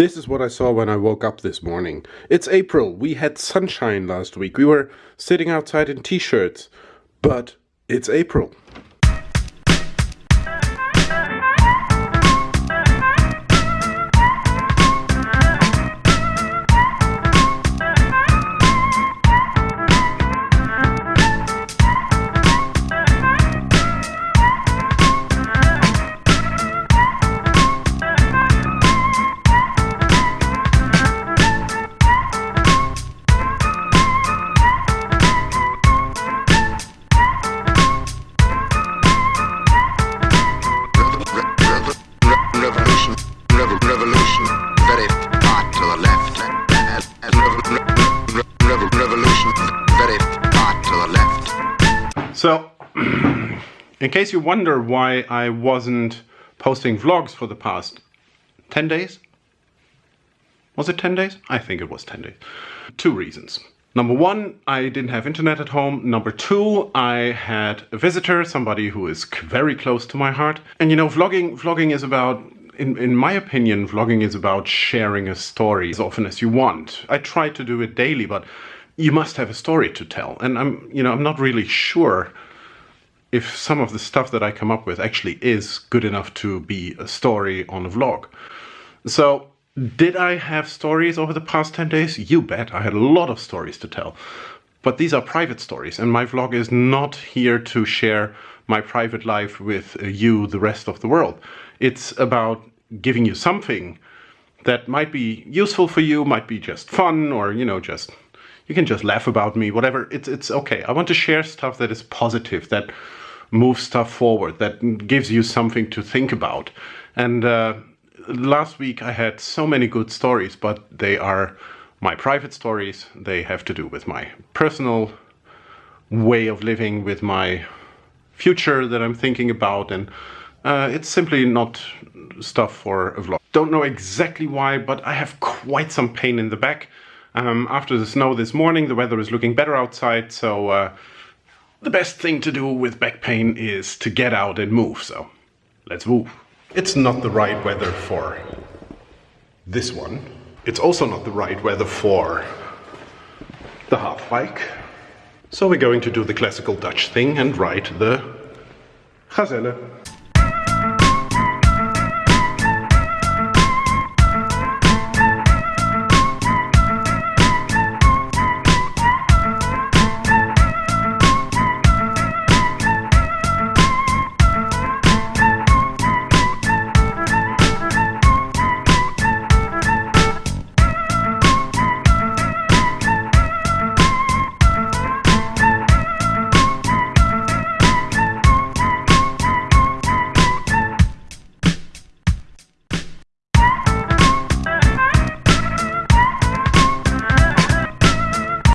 This is what I saw when I woke up this morning. It's April. We had sunshine last week. We were sitting outside in t-shirts. But it's April. So, in case you wonder why I wasn't posting vlogs for the past 10 days, was it 10 days? I think it was 10 days. Two reasons. Number one, I didn't have internet at home. Number two, I had a visitor, somebody who is very close to my heart. And you know, vlogging, vlogging is about, in, in my opinion, vlogging is about sharing a story as often as you want. I try to do it daily, but you must have a story to tell. And I'm, you know, I'm not really sure if some of the stuff that I come up with actually is good enough to be a story on a vlog. So, did I have stories over the past 10 days? You bet. I had a lot of stories to tell. But these are private stories, and my vlog is not here to share my private life with uh, you, the rest of the world. It's about giving you something that might be useful for you, might be just fun, or, you know, just you can just laugh about me, whatever. It's it's okay. I want to share stuff that is positive, that moves stuff forward, that gives you something to think about. And uh, last week I had so many good stories, but they are my private stories. They have to do with my personal way of living, with my future that I'm thinking about, and uh, it's simply not stuff for a vlog. Don't know exactly why, but I have quite some pain in the back. Um, after the snow this morning, the weather is looking better outside, so uh, the best thing to do with back pain is to get out and move, so let's move. It's not the right weather for this one. It's also not the right weather for the half bike. So we're going to do the classical Dutch thing and ride the Gazelle.